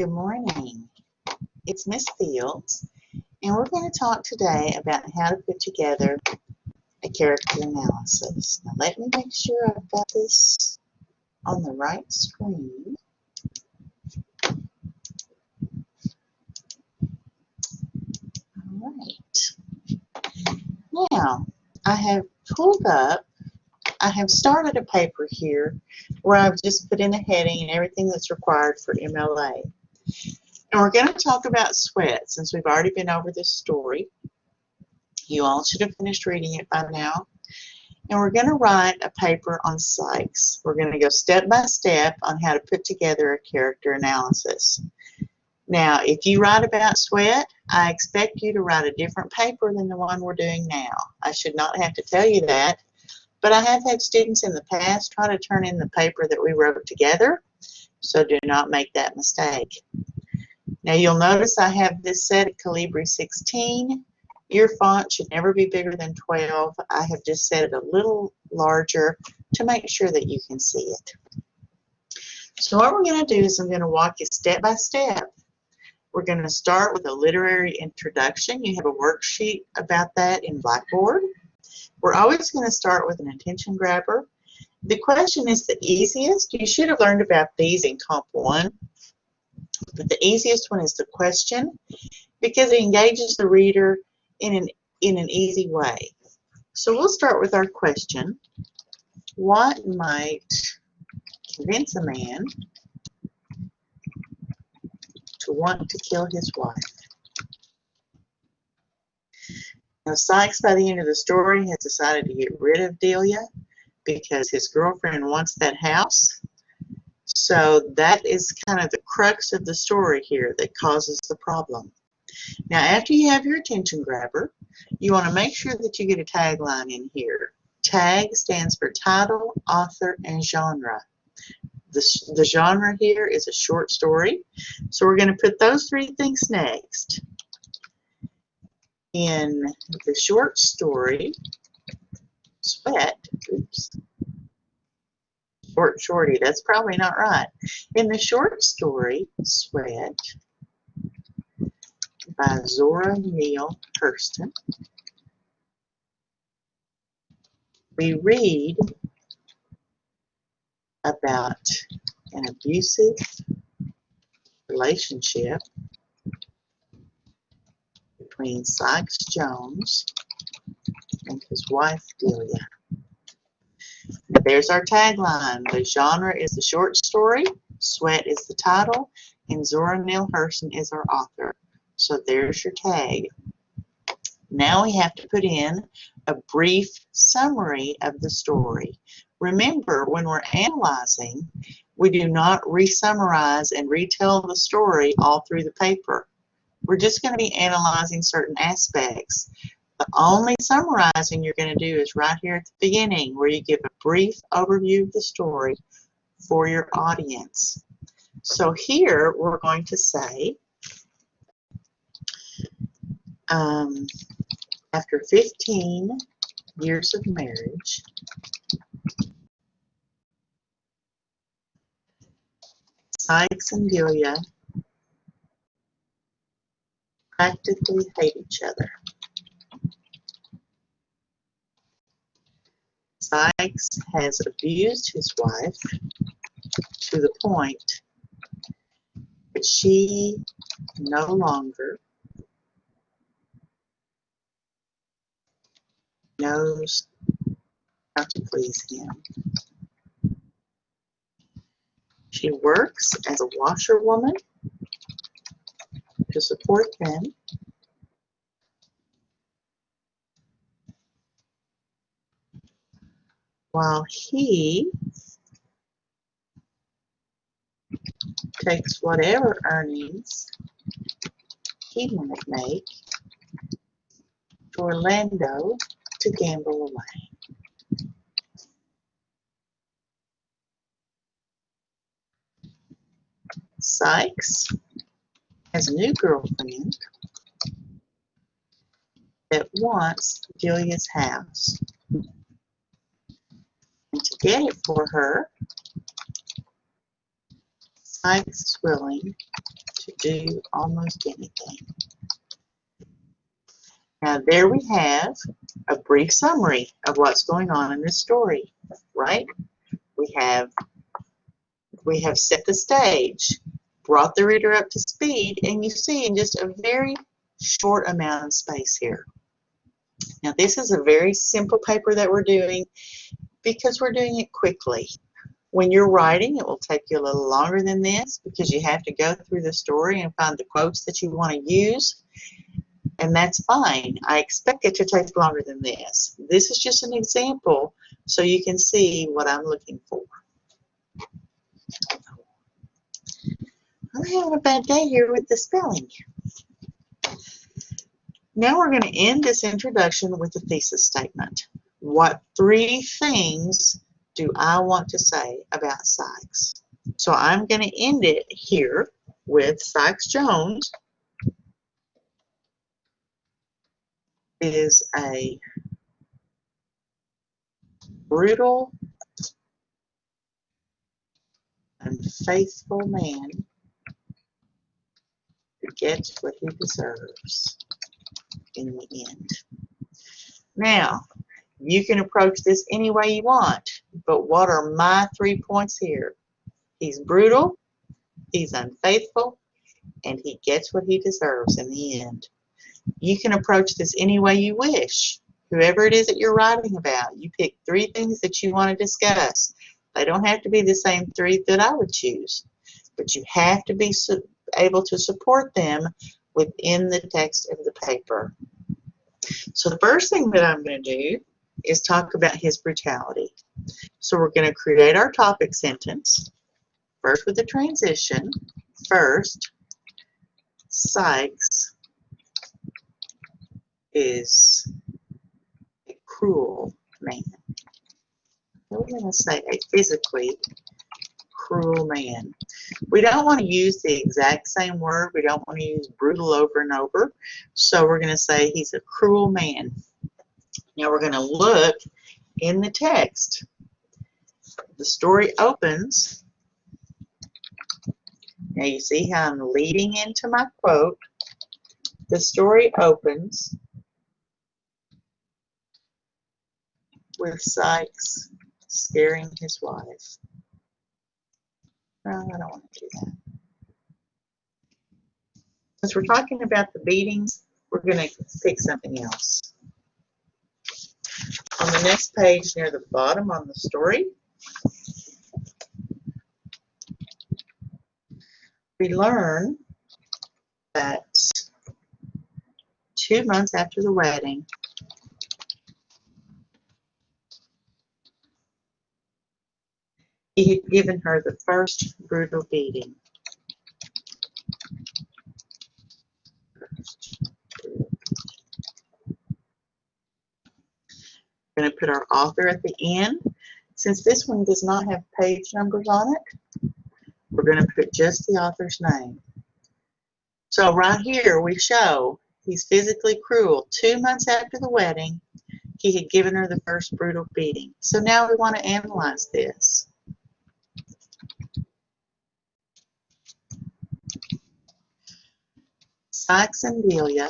Good morning. It's Miss Fields, and we're going to talk today about how to put together a character analysis. Now let me make sure I've got this on the right screen. All right. Now, I have pulled up, I have started a paper here where I've just put in a heading and everything that's required for MLA. And we're going to talk about sweat since we've already been over this story. You all should have finished reading it by now. And we're going to write a paper on Sykes. We're going to go step by step on how to put together a character analysis. Now, if you write about sweat, I expect you to write a different paper than the one we're doing now. I should not have to tell you that, but I have had students in the past try to turn in the paper that we wrote together, so do not make that mistake. Now you'll notice I have this set at Calibri 16. Your font should never be bigger than 12. I have just set it a little larger to make sure that you can see it. So what we're going to do is I'm going to walk you step by step. We're going to start with a literary introduction. You have a worksheet about that in Blackboard. We're always going to start with an attention grabber. The question is the easiest. You should have learned about these in Comp 1. But the easiest one is the question because it engages the reader in an, in an easy way. So we'll start with our question. What might convince a man to want to kill his wife? Now Sykes, by the end of the story, has decided to get rid of Delia because his girlfriend wants that house so that is kind of the crux of the story here that causes the problem. Now after you have your attention grabber, you want to make sure that you get a tagline in here. Tag stands for title, author, and genre. The, the genre here is a short story. So we're going to put those three things next. In the short story, Sweat, oops, short shorty. That's probably not right. In the short story, Sweat, by Zora Neale Hurston, we read about an abusive relationship between Sykes Jones and his wife Delia. There's our tagline. The genre is the short story, Sweat is the title, and Zora Neale Hurston is our author. So there's your tag. Now we have to put in a brief summary of the story. Remember, when we're analyzing, we do not re-summarize and retell the story all through the paper. We're just going to be analyzing certain aspects. The only summarizing you're going to do is right here at the beginning where you give a brief overview of the story for your audience. So here we're going to say, um, after 15 years of marriage, Sykes and Delia practically hate each other. Sykes has abused his wife to the point that she no longer knows how to please him. She works as a washerwoman to support them while he takes whatever earnings he might make to Orlando to gamble away. Sykes has a new girlfriend that wants Delia's house to get it for her, is willing to do almost anything. Now there we have a brief summary of what's going on in this story, right? We have we have set the stage, brought the reader up to speed, and you see in just a very short amount of space here. Now this is a very simple paper that we're doing because we're doing it quickly. When you're writing, it will take you a little longer than this because you have to go through the story and find the quotes that you want to use. And that's fine. I expect it to take longer than this. This is just an example so you can see what I'm looking for. I'm having a bad day here with the spelling. Now we're going to end this introduction with a thesis statement. What three things do I want to say about Sykes? So I'm going to end it here with Sykes Jones is a brutal unfaithful man who gets what he deserves in the end. Now, you can approach this any way you want, but what are my three points here? He's brutal, he's unfaithful, and he gets what he deserves in the end. You can approach this any way you wish. Whoever it is that you're writing about, you pick three things that you want to discuss. They don't have to be the same three that I would choose, but you have to be able to support them within the text of the paper. So the first thing that I'm going to do is talk about his brutality. So we're going to create our topic sentence, first with the transition. First, Sykes is a cruel man. We're going to say a physically cruel man. We don't want to use the exact same word. We don't want to use brutal over and over. So we're going to say he's a cruel man. Now we're going to look in the text. The story opens. Now you see how I'm leading into my quote. The story opens with Sykes scaring his wife. No, I don't want to do that. Since we're talking about the beatings, we're going to pick something else. On the next page near the bottom on the story, we learn that two months after the wedding, He had given her the first brutal beating. Going to put our author at the end. Since this one does not have page numbers on it, we're going to put just the author's name. So right here we show he's physically cruel. Two months after the wedding, he had given her the first brutal beating. So now we want to analyze this. Sykes and Delia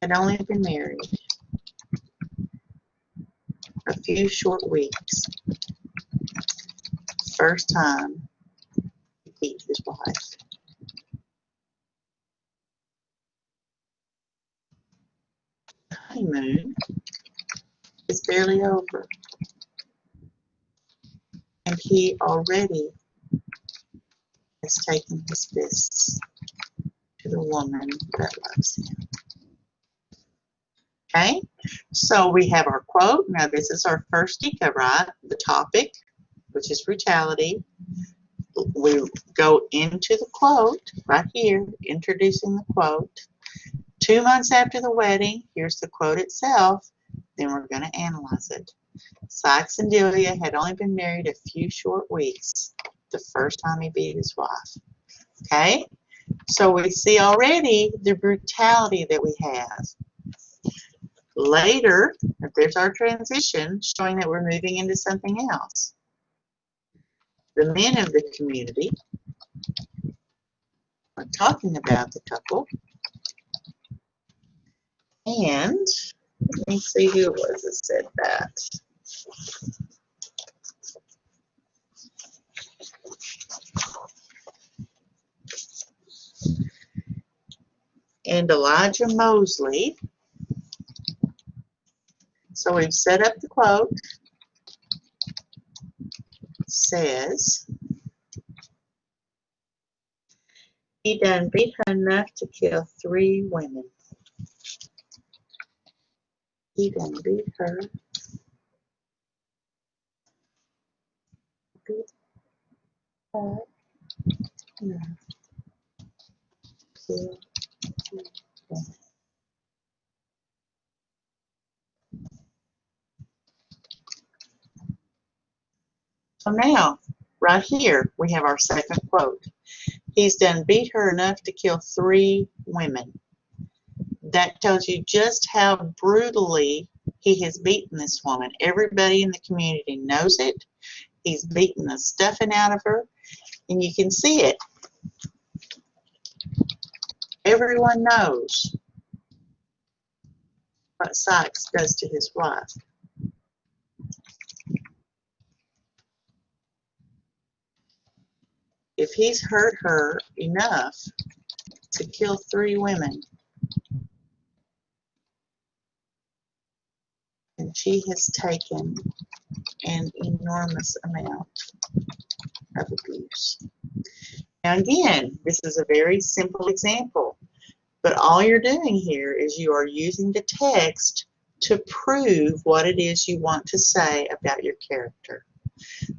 had only been married a few short weeks. First time he beat his wife. Honeymoon is barely over. And he already has taken his fists to the woman that loves him. Okay, so we have our quote. Now this is our first deco, right? The topic, which is brutality. We go into the quote right here, introducing the quote. Two months after the wedding, here's the quote itself. Then we're going to analyze it. Sykes and Delia had only been married a few short weeks the first time he beat his wife. Okay, so we see already the brutality that we have. Later, there's our transition showing that we're moving into something else. The men of the community We're talking about the couple. And let me see who it was that said that. And Elijah Moseley. So we've set up the quote. Says, he done beat her enough to kill three women. He done beat her. Beat her enough. Kill three women. So now, right here, we have our second quote. He's done beat her enough to kill three women. That tells you just how brutally he has beaten this woman. Everybody in the community knows it. He's beaten the stuffing out of her, and you can see it. Everyone knows what Sykes does to his wife. If he's hurt her enough to kill three women, and she has taken an enormous amount of abuse. Now again, this is a very simple example, but all you're doing here is you are using the text to prove what it is you want to say about your character.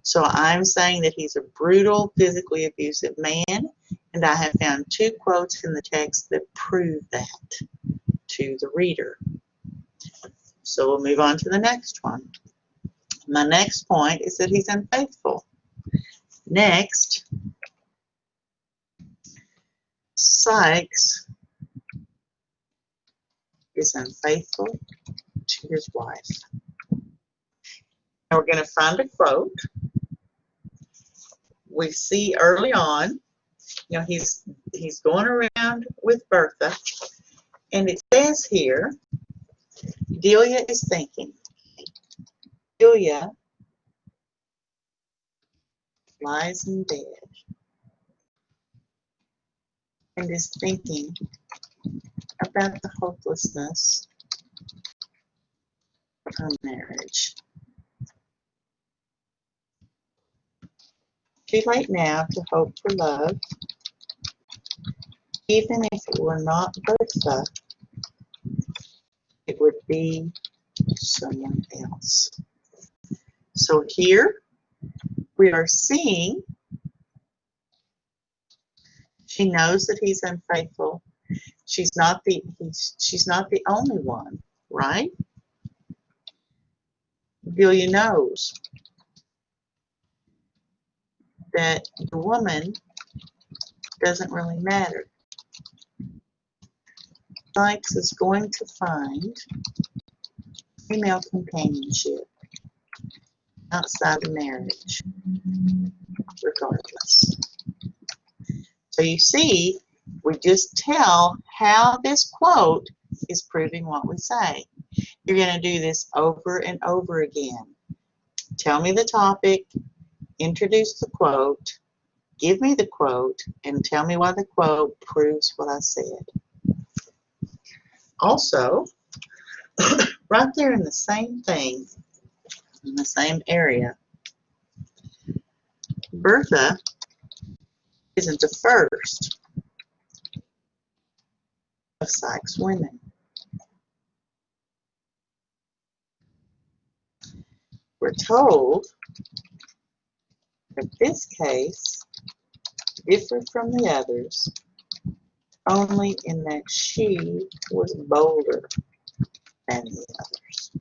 So I'm saying that he's a brutal, physically abusive man, and I have found two quotes in the text that prove that to the reader. So we'll move on to the next one. My next point is that he's unfaithful. Next, Sykes is unfaithful to his wife. Now we're going to find a quote. We see early on, you know, he's he's going around with Bertha, and it says here, Delia is thinking. Delia lies in bed and is thinking about the hopelessness of marriage. Too late now to hope for love. Even if it were not Bertha, it would be someone else. So here we are seeing she knows that he's unfaithful. She's not the he's, she's not the only one, right? Delia knows that the woman doesn't really matter. Sykes is going to find female companionship outside of marriage, regardless. So you see, we just tell how this quote is proving what we say. You're going to do this over and over again. Tell me the topic, introduce the quote, give me the quote, and tell me why the quote proves what I said. Also, right there in the same thing, in the same area, Bertha isn't the first of Sykes' women. We're told that this case differed from the others only in that she was bolder than the others.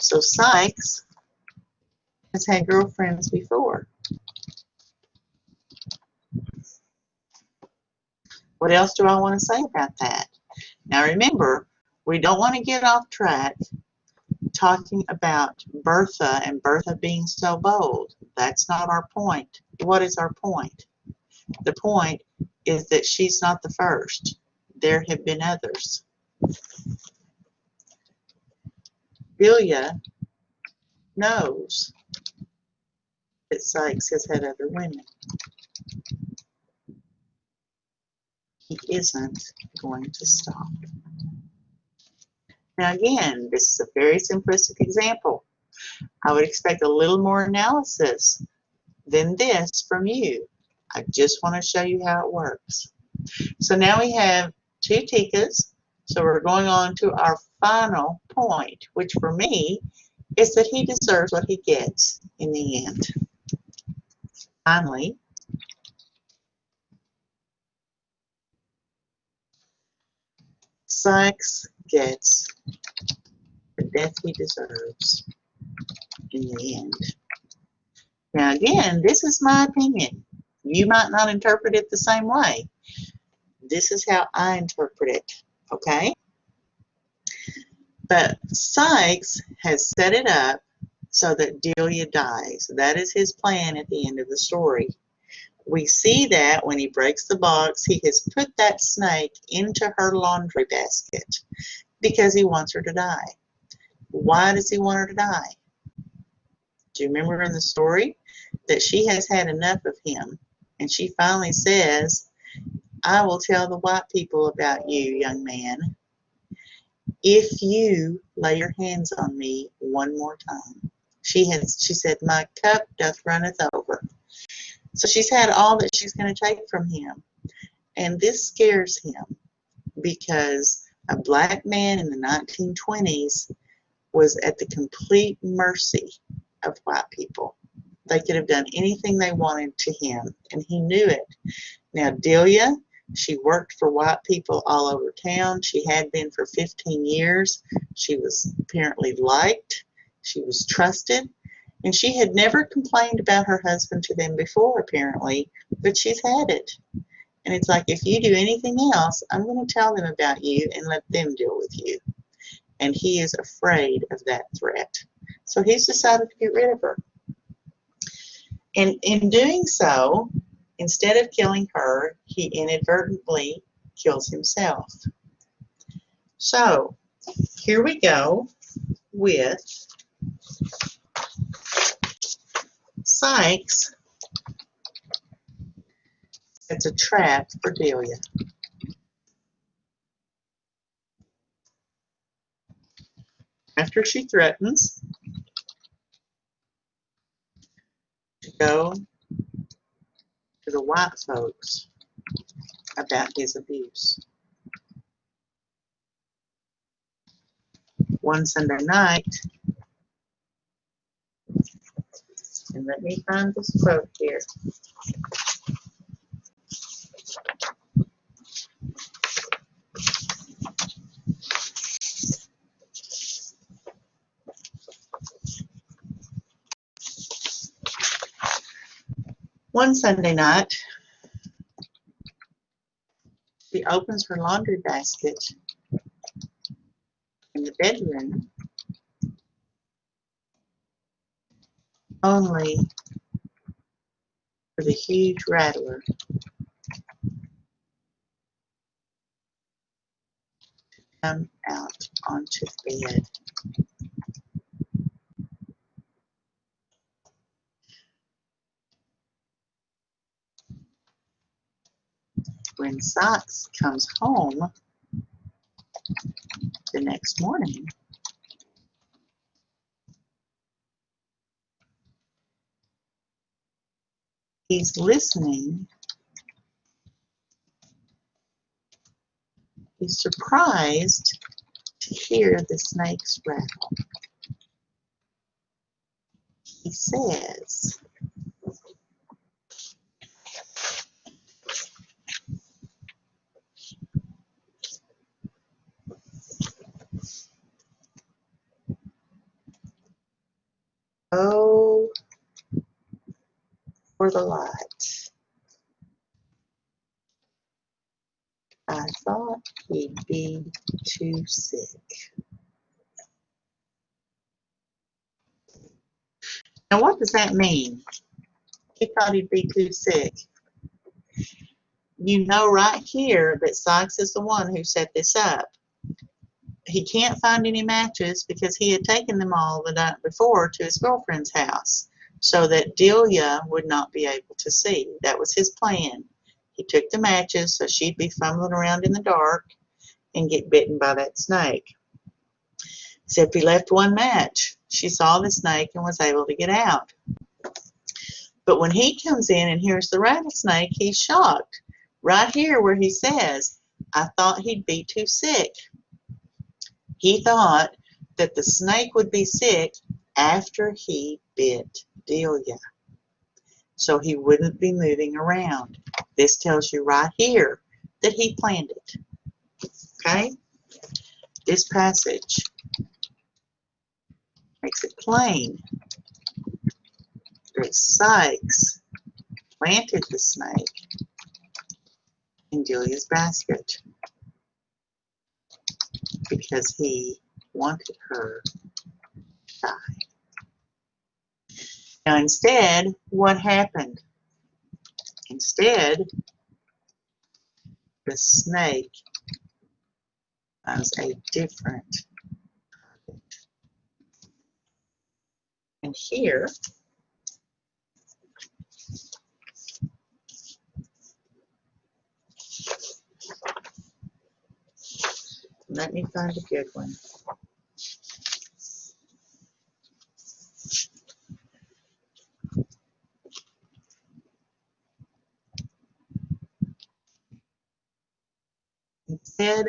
So Sykes has had girlfriends before. What else do I want to say about that? Now remember, we don't want to get off track talking about Bertha and Bertha being so bold. That's not our point. What is our point? The point is that she's not the first. There have been others. Delia knows that Sykes has had other women. He isn't going to stop. Now again, this is a very simplistic example. I would expect a little more analysis than this from you. I just want to show you how it works. So now we have two tikas. So we're going on to our final point, which for me is that he deserves what he gets in the end. Finally, Sykes gets the death he deserves in the end. Now again, this is my opinion. You might not interpret it the same way. This is how I interpret it, okay? But Sykes has set it up so that Delia dies. That is his plan at the end of the story. We see that when he breaks the box, he has put that snake into her laundry basket because he wants her to die. Why does he want her to die? Do you remember in the story that she has had enough of him and she finally says, I will tell the white people about you, young man, if you lay your hands on me one more time. She has she said, My cup doth runneth over. So she's had all that she's going to take from him. And this scares him because a black man in the 1920s was at the complete mercy of white people. They could have done anything they wanted to him, and he knew it. Now, Delia, she worked for white people all over town. She had been for 15 years. She was apparently liked. She was trusted. And she had never complained about her husband to them before, apparently, but she's had it. And it's like, if you do anything else, I'm going to tell them about you and let them deal with you. And he is afraid of that threat. So he's decided to get rid of her. And in doing so, instead of killing her, he inadvertently kills himself. So here we go with Sykes. It's a trap for Delia. After she threatens to go to the white folks about his abuse. One Sunday night, and let me find this quote here. One Sunday night, she opens her laundry basket in the bedroom only for the huge rattler to come out onto the bed. when Sykes comes home the next morning, he's listening. He's surprised to hear the snakes rattle. He says, Oh, for the light. I thought he'd be too sick. Now, what does that mean? He thought he'd be too sick. You know right here that Sykes is the one who set this up. He can't find any matches because he had taken them all the night before to his girlfriend's house so that Delia would not be able to see. That was his plan. He took the matches so she'd be fumbling around in the dark and get bitten by that snake. Except he left one match. She saw the snake and was able to get out. But when he comes in and hears the rattlesnake, he's shocked. Right here where he says, I thought he'd be too sick. He thought that the snake would be sick after he bit Delia. So he wouldn't be moving around. This tells you right here that he planned it. Okay? This passage makes it plain that Sykes planted the snake in Delia's basket because he wanted her to die. Now instead, what happened? Instead, the snake has a different. And here, let me find a good one. Instead,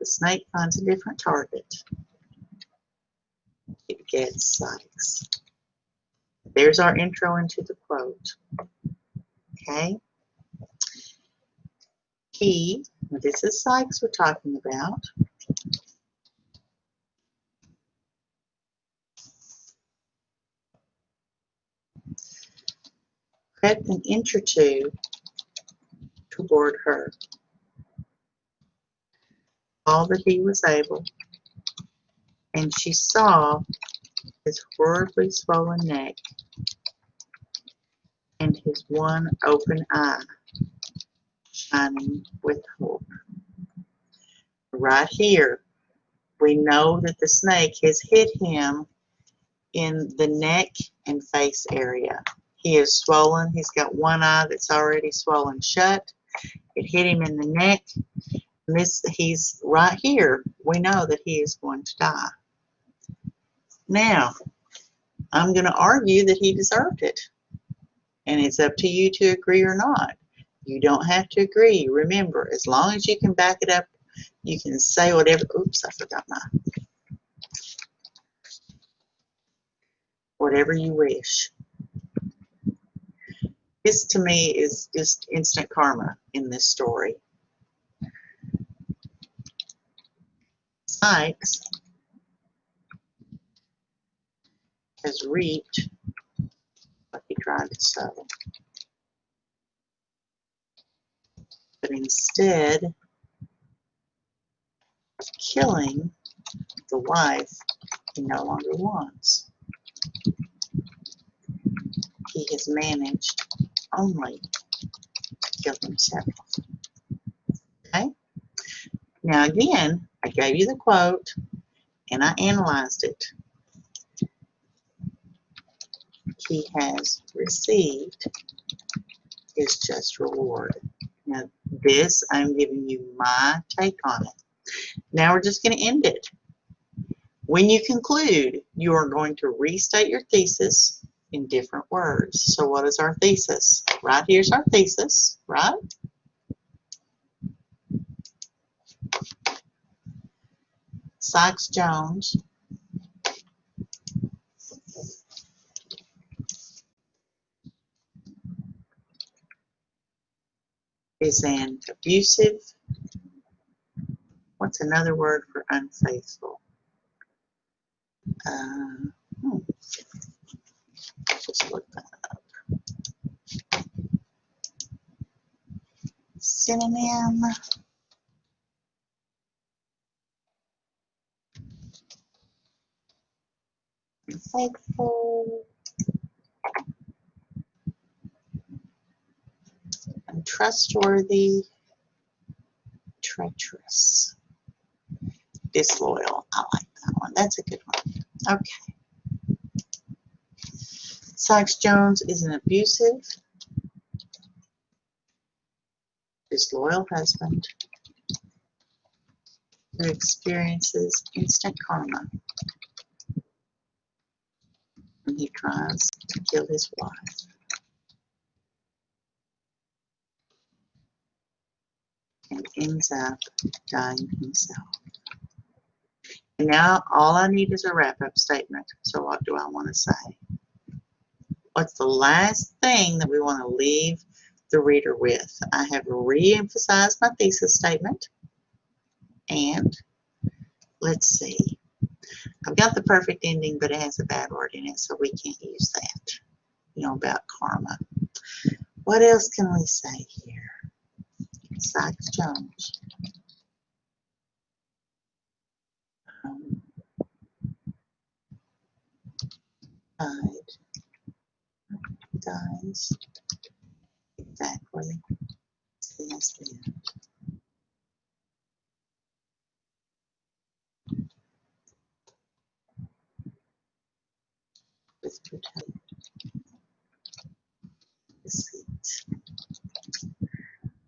the snake finds a different target. It gets Sykes. There's our intro into the quote. Okay? He, this is Sykes we're talking about. Crept an inch or two toward her all that he was able, and she saw his horribly swollen neck and his one open eye shining with hope. Right here, we know that the snake has hit him in the neck and face area. He is swollen. He's got one eye that's already swollen shut. It hit him in the neck this he's right here. We know that he is going to die. Now I'm going to argue that he deserved it and it's up to you to agree or not. You don't have to agree. Remember as long as you can back it up you can say whatever oops I forgot my whatever you wish. This to me is just instant karma in this story Sykes has reaped what he tried to sow. But instead of killing the wife he no longer wants, he has managed only to kill himself. Okay? Now again, I gave you the quote and I analyzed it. He has received his just reward. Now this, I'm giving you my take on it. Now we're just going to end it. When you conclude, you are going to restate your thesis in different words. So what is our thesis? Right here's our thesis, right? Sykes Jones is an abusive, what's another word for unfaithful? Uh, hmm. Just look that up. Synonym. insightful. Untrustworthy, um, treacherous, disloyal. I like that one. That's a good one. Okay. Sykes Jones is an abusive, disloyal husband who experiences instant karma to kill his wife. and ends up dying himself. And now all I need is a wrap-up statement. So what do I want to say? What's the last thing that we want to leave the reader with? I have re-emphasized my thesis statement. And let's see. I've got the perfect ending, but it has a bad word in it, so we can't use that. You know, about karma. What else can we say here? Sykes Jones. Um, died. Dies. Exactly.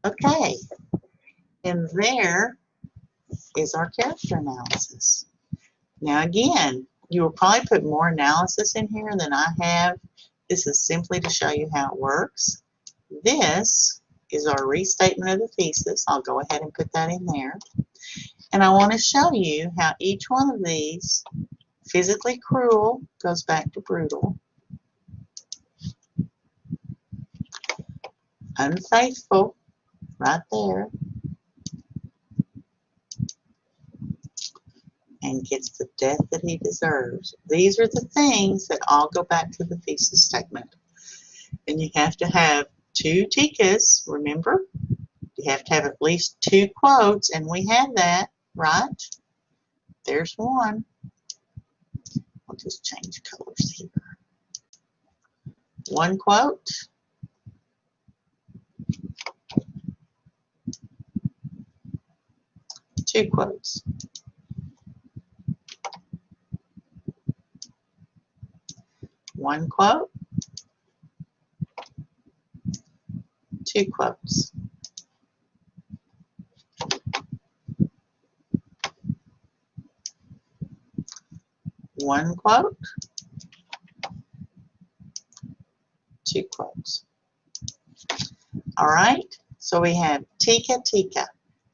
Okay, and there is our character analysis. Now again, you will probably put more analysis in here than I have. This is simply to show you how it works. This is our restatement of the thesis. I'll go ahead and put that in there. And I want to show you how each one of these, physically cruel goes back to brutal, unfaithful right there and gets the death that he deserves. These are the things that all go back to the thesis statement. And you have to have two tikas, remember? You have to have at least two quotes, and we have that, right? There's one. I'll just change colors here. One quote two quotes. One quote, two quotes. One quote, two quotes. All right, so we have tika tika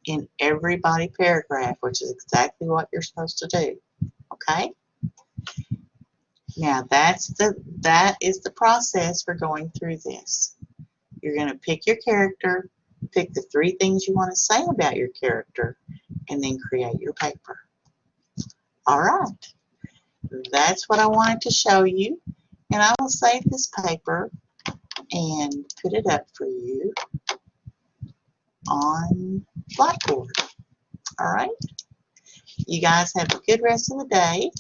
in every body paragraph, which is exactly what you're supposed to do. Okay? Now that's the that is the process for going through this. You're going to pick your character, pick the three things you want to say about your character, and then create your paper. All right. That's what I wanted to show you. And I will save this paper and put it up for you on Blackboard. All right? You guys have a good rest of the day,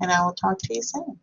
and I will talk to you soon.